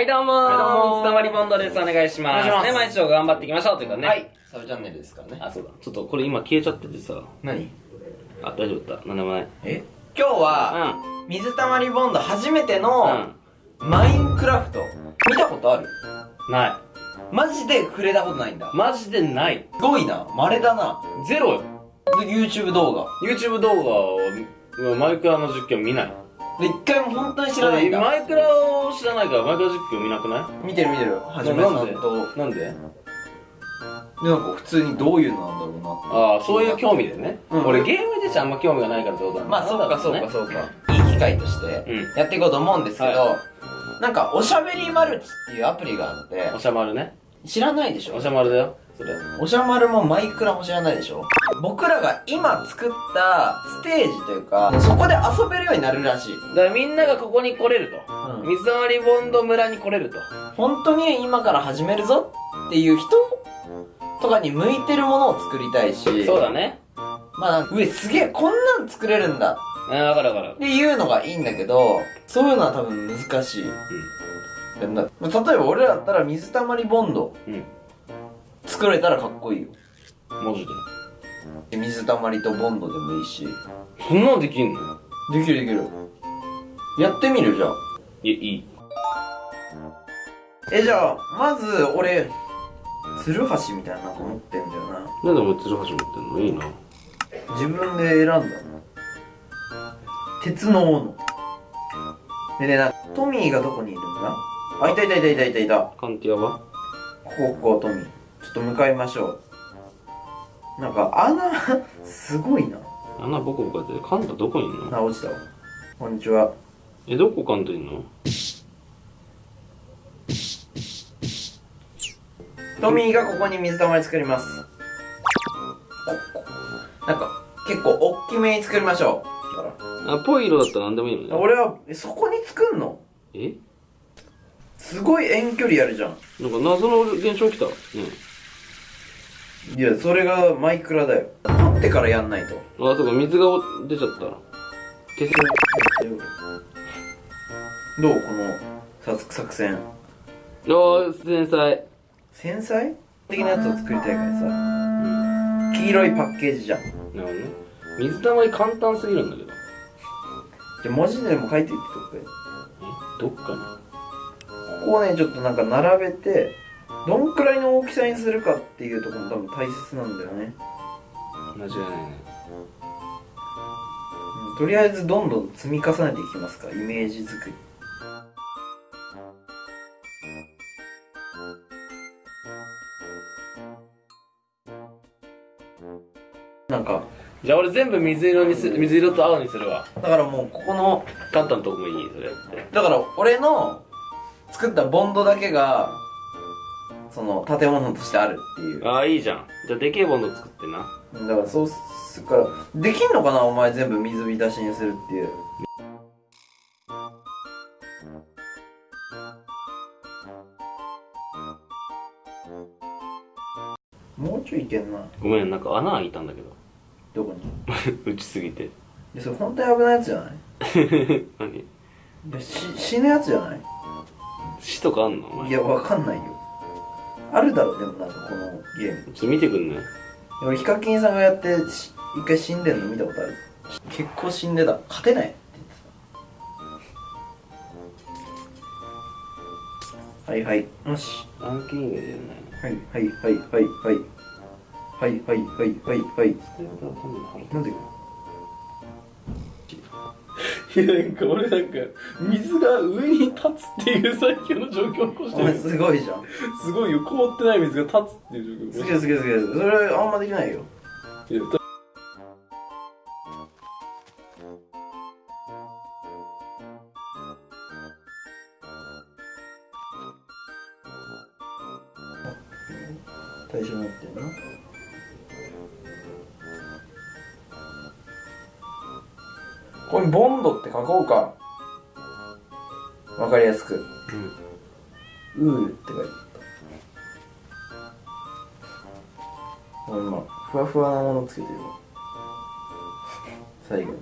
はい、どうもはいどうも水溜りボンドです。お願いします。お願いしますね、毎日頑張っていきましょうということでね。はい。サブチャンネルですからね。あ、そうだ。ちょっとこれ今消えちゃっててさ。何？あ、大丈夫だった？なんでもない。え？今日は、水溜りボンド初めての、マインクラフト。見たことある？うん。ない。マジで触れたことないんだ。マジでない。すごいな。稀だな。ゼロよ。で YouTube 動画。YouTube 動画を、マイクラの実況見ない。で、一回も本当に知らないんだ。マイクラを知らないから、マイクラ実況見なくない？見てる見てる。はじめさんと。で、なんで？なんか普通にどういうのなんだろうなって。ああ、そういう興味でね。うん俺ゲーム自体あんま興味がないからってことなんだまあ、そうかそうねかそうか。いい機会として、うん。やっていこうと思うんですけど、はなんか、おしゃべりマルチっていうアプリがあってお、しゃまるね。知らないでしょ？おしゃまるだよ。それ。おしゃまるもマイクラも知らないでしょ？僕らが今作ったステージというか、そこで遊べるようになるらしい。だからみんながここに来れると。うん水溜りボンド村に来れると。本当に今から始めるぞっていう人とかに向いてるものを作りたいし、そうだね。まあ、うえ、すげえ、こんなん作れるんだわかるわかるっ。ていうのがいいんだけど、そういうのは多分難しい。でなまあ例えば俺らだったら水溜りボンドうん。作れたらかっこいいよ。うん。マジで？で水溜りとボンドでもいいし。そんなんできんの？できるできる。やってみるじゃあ。いや、いい。え、じゃあ、まず、俺、ツルハシみたいななんか持ってんだよな。なんでお前ツルハシ持ってんの？いいな。自分で選んだの。鉄の斧。でね、な、トミーがどこにいるんだ？あ、いたいたいたいたいたいた。カンティアは？ここ、ここ、トミー。ちょっと向かいましょう。なんか、穴、すごいな。穴ボコボコやってカンタどこにいんの？あ、落ちたわ。こんにちは。え、どこカンタいんの？トミーがここに水溜り作ります。なんか、結構大きめに作りましょう。あ、ぽい色だったら何でもいいのらね。俺は、えそこに作んの？え？すごい遠距離やるじゃん。なんか謎の現象来た。ねいや、それがマイクラだよ。掘ってからやんないと。あ、そうか、水が出ちゃった。消す。どうこの作作戦。あー、天才。繊細？的なやつを作りたいからさ。黄色いパッケージじゃん。なるほどね。水溜り簡単すぎるんだけど。じゃあ文字でも書いていってとくえ？どっかに？ここをね、ちょっとなんか並べて、どんくらいの大きさにするかっていうところも多分大切なんだよね。間違いないね。うんとりあえずどんどん積み重ねていきますか、イメージ作り。なんか、じゃあ俺全部水色にす、水色と青にするわ。だからもうここの、カンタのとこもいいそれやって。だから俺の作ったボンドだけが、その建物としてあるっていう。ああ、いいじゃん。じゃあでけえボンド作ってな。だからそうするから、できんのかな？お前全部水浸しにするっていう。もうちょいいけんな。ごめん、なんか穴開いたんだけど。どこに？打ちすぎて。いや、それ本当に危ないやつじゃない？何？いや、し、死ぬやつじゃない？死とかあんの？いや、わかんないよ。あるだろ、でもなんかこのゲーム。ちょっと見てくんね。俺ヒカキンさんがやってし一回死んでんの見たことある。結構死んでた。勝てないって言ってた。はいはい。よし。ランキングでじゃないの。はいはいはいはい。はいはいはいはいはい。はいなんで？いやなんか俺なんか水が上に立つっていう最強の状況を起こしお前すごいじゃん。すごいよ。凍ってない水が立つっていう状況を起こすげえすげえすげえ。それあんまできないよ。してる対象になってるなここにボンドって書こうか。わかりやすく。うん。ウールって書いて今ふわふわなものつけてる。わ最後に。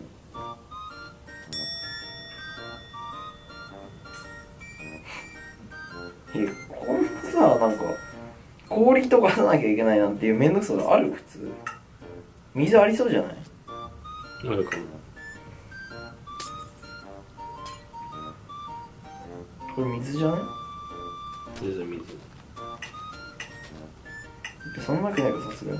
いやこんなさなんか氷とかさなきゃいけないなんていうめんどくさがある？普通。水ありそうじゃない？あるかもこれ水じゃない？水水そんなわけないかさすがに。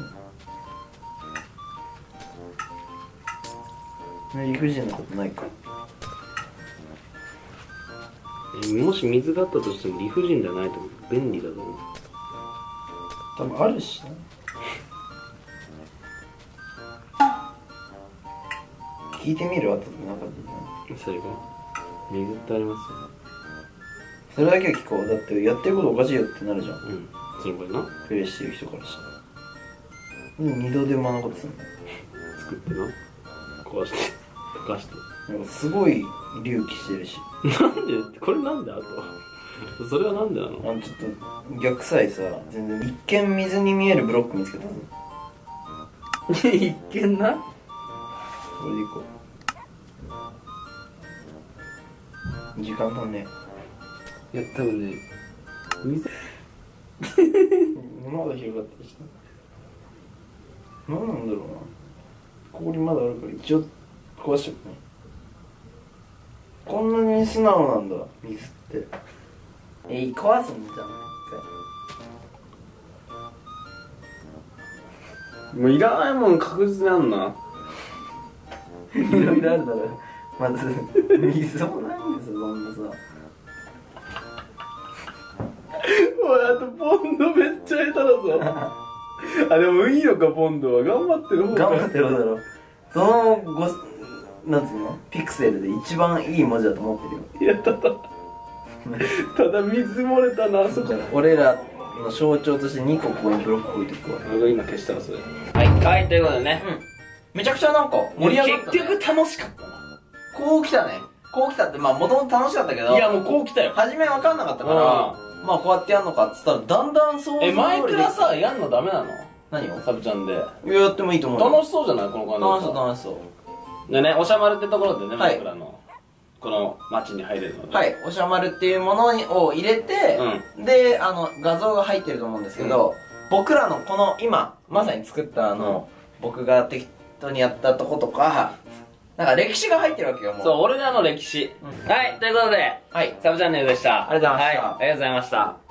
理不尽なことないか。えもし水があったとしても理不尽じゃないと思う。便利だと思う。多分あるしな聞いてみる？後でなかったなそれが？水ってありますよそれだけは聞こう。だってやってることおかしいよってなるじゃん。うん。それな。プレイしてる人からしたら。で二度手間のことすんの。作ってな。壊して。溶かして。なんかすごい隆起してるし。なんで？これなんであと？それはなんでなの？あのちょっと逆サイさ全然一見水に見えるブロック見つけたぞ。一見な？これでいこう。時間足んねいや多分ね水。えまだ広がったりした何なんだろうな。氷まだあるから一応壊しちゃったね。こんなに素直なんだ水って。え壊すんじゃんもういらないもん確実にあんな。いろいろあるだろまず水もないんですよそんなさポンドめっちゃ下手だぞ。あでもいいのかポンドは頑張ってる方が頑張ってるだろ。そのごなんつうの？ピクセルで一番いい文字だと思ってるよ。いやただ ただ水漏れたなあそこ。俺らの象徴として2個ここにブロック置いてくわ。俺が今消したらそれ。はいはいということでね。うん。めちゃくちゃなんか盛り上がった、ね、結局楽しかったな。こう来たね。こう来たってまあもともと楽しかったけど。いやもうこう来たよ。初め分かんなかったからまあこうやってやんのかっつったらだんだん想像え前からさやんのダメなの？何を？サブちゃんで。いややってもいいと思うよ。楽しそうじゃない？この感じ楽しそう楽しそう。でねおしゃまるってところでね、はい。僕らのこの街に入れるのではい、おしゃまるっていうものにを入れて、で、あの、画像が入ってると思うんですけど、僕らのこの今、まさに作ったあの、僕が適当にやったとことか、なんか歴史が入ってるわけよ、もう。そう俺らの歴史、うはいということではい。サブチャンネルでした。ありがとうございました。はい、ありがとうございました